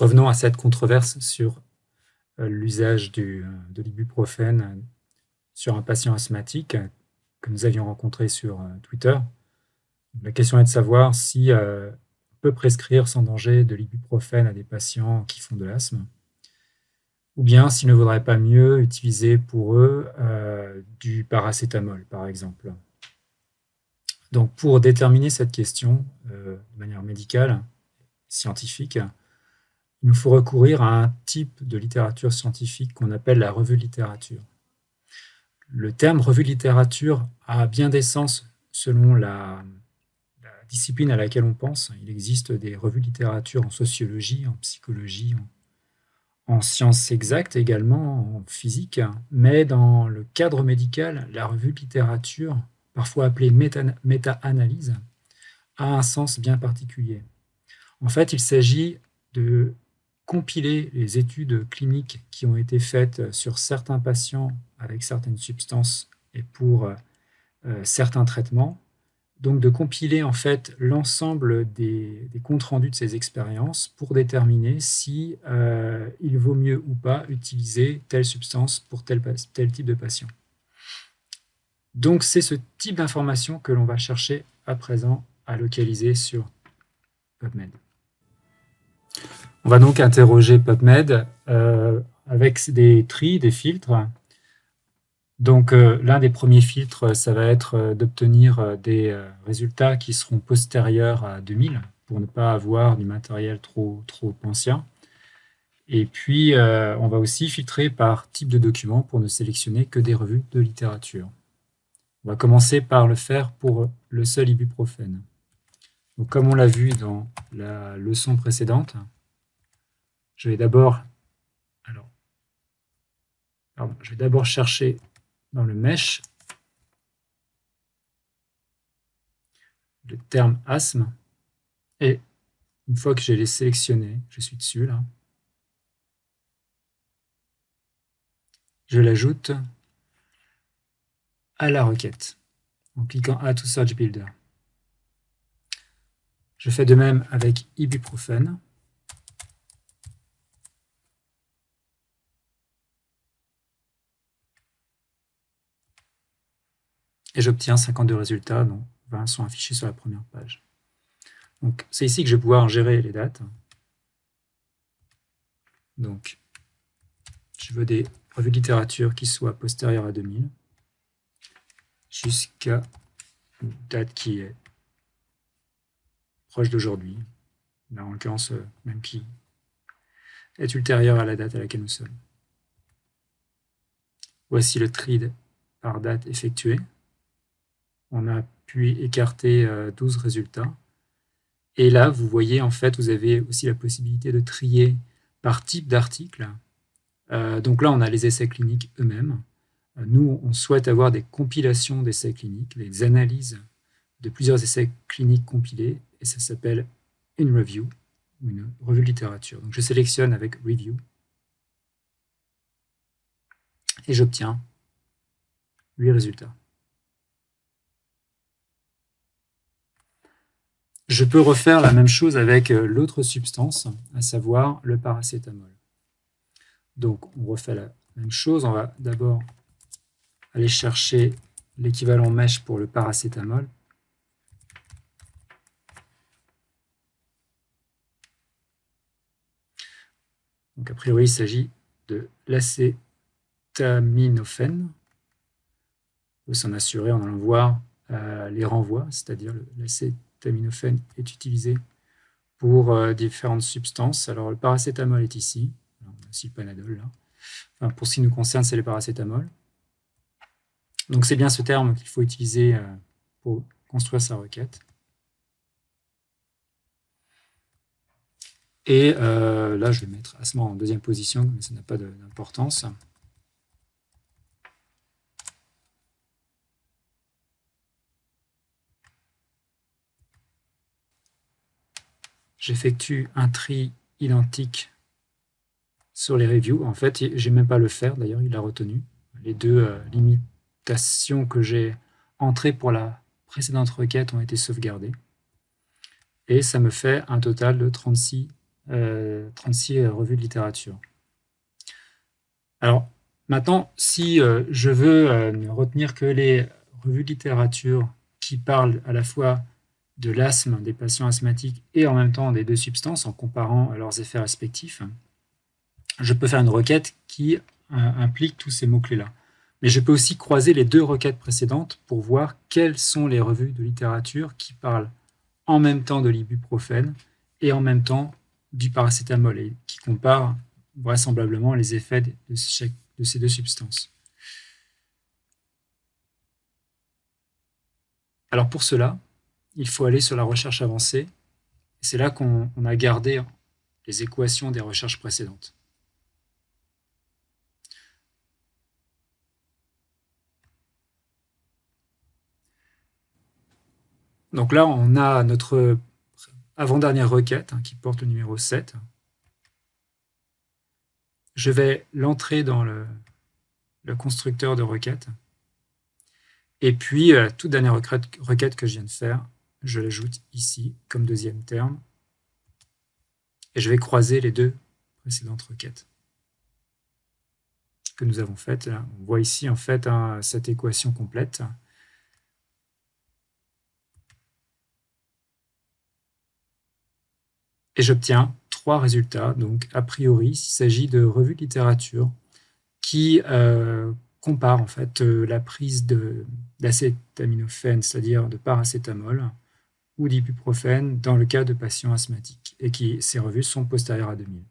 Revenons à cette controverse sur euh, l'usage de l'ibuprofène sur un patient asthmatique que nous avions rencontré sur Twitter. La question est de savoir si on peut prescrire sans danger de l'ibuprofène à des patients qui font de l'asthme ou bien s'il ne vaudrait pas mieux utiliser pour eux euh, du paracétamol, par exemple. Donc, pour déterminer cette question euh, de manière médicale, scientifique, il nous faut recourir à un type de littérature scientifique qu'on appelle la revue de littérature. Le terme revue de littérature a bien des sens selon la, discipline à laquelle on pense. Il existe des revues de littérature en sociologie, en psychologie, en en sciences exactes également, en physique, mais dans le cadre médical, la revue de littérature, parfois appelée méta-analyse, a un sens bien particulier. En fait, il s'agit de compiler les études cliniques qui ont été faites sur certains patients avec certaines substances et pour euh, certains traitements, donc de compiler en fait l'ensemble des, comptes rendus de ces expériences pour déterminer si euh, il vaut mieux ou pas utiliser telle substance pour tel, tel type de patient. Donc c'est ce type d'information que l'on va chercher à présent à localiser sur PubMed. On va donc interroger PubMed euh, avec des tris, des filtres, donc, euh, l'un des premiers filtres, ça va être euh, d'obtenir des résultats qui seront postérieurs à 2000 pour ne pas avoir du matériel trop, ancien. Et puis, on va aussi filtrer par type de document pour ne sélectionner que des revues de littérature. On va commencer par le faire pour le seul ibuprofène. Comme on l'a vu dans la leçon précédente, je vais d'abord alors, je vais d'abord chercher dans le mesh le terme asthme et une fois que j'ai les sélectionnés, je suis dessus là, je l'ajoute à la requête en cliquant Add to Search Builder. Je fais de même avec ibuprofène. Et j'obtiens 52 résultats, dont 20 sont affichés sur la première page. Donc, c'est ici que je vais pouvoir gérer les dates. Donc, je veux des revues de littérature qui soient postérieures à 2000 jusqu'à une date qui est proche d'aujourd'hui, en l'occurrence euh, même qui est ultérieure à la date à laquelle nous sommes. Voici le tri par date effectué on a pu écarter 12 euh, résultats. Et là, vous voyez, en fait, vous avez aussi la possibilité de trier par type d'article. Euh, donc là, on a les essais cliniques eux-mêmes. Euh, nous, on souhaite avoir des compilations d'essais cliniques, des analyses de plusieurs essais cliniques compilés, et ça s'appelle une review, une revue de littérature. Donc je sélectionne avec review, et j'obtiens 8 résultats. Je peux refaire la même chose avec euh, l'autre substance, à savoir le paracétamol. Donc, on refait la même chose. On va d'abord aller chercher l'équivalent mèche pour le paracétamol. Donc, a priori, il s'agit de l'acétaminophène. On peut s'en assurer en allant voir euh, les renvois, c'est-à-dire l'acétaminophène est utilisé pour euh, différentes substances. Alors, le paracétamol est ici. on a aussi le panadol là. Enfin, pour ce qui nous concerne, c'est le paracétamol. Donc, c'est bien ce terme qu'il faut utiliser euh, pour construire sa requête. Et euh, là, je vais mettre asthma en deuxième position, mais ça n'a pas d'importance. J'effectue un tri identique sur les reviews. En fait, j'ai même pas le faire, d'ailleurs, il a retenu. Les deux euh, limitations que j'ai entrées pour la précédente requête ont été sauvegardées. Et ça me fait un total de 36 36 revues de littérature. Alors, maintenant, si je veux retenir que les revues de littérature qui parlent à la fois de l'asthme des patients asthmatiques et en même temps des deux substances en comparant leurs effets respectifs, je peux faire une requête qui euh, implique tous ces mots-clés-là. Mais je peux aussi croiser les deux requêtes précédentes pour voir quelles sont les revues de littérature qui parlent en même temps de l'ibuprofène et en même temps du paracétamol et qui comparent vraisemblablement les effets de, de ces deux substances. Alors pour cela, il faut aller sur la recherche avancée. C'est là qu'on a gardé les équations des recherches précédentes. Donc là, on a notre avant-dernière requête hein, qui porte le numéro 7. Je vais l'entrer dans le, constructeur de requête. Et puis, la toute dernière requête que je viens de faire, je l'ajoute ici comme deuxième terme. Et je vais croiser les deux précédentes requêtes que nous avons faites. On voit ici en fait cette équation complète. Et j'obtiens trois résultats. Donc, a priori, il s'agit de revues de littérature qui euh, comparent en fait euh, la prise d'acétaminophène, c'est-à-dire de paracétamol, ou d'ibuprofène dans le cas de patients asthmatiques, et qui ces revues sont postérieures à 2000.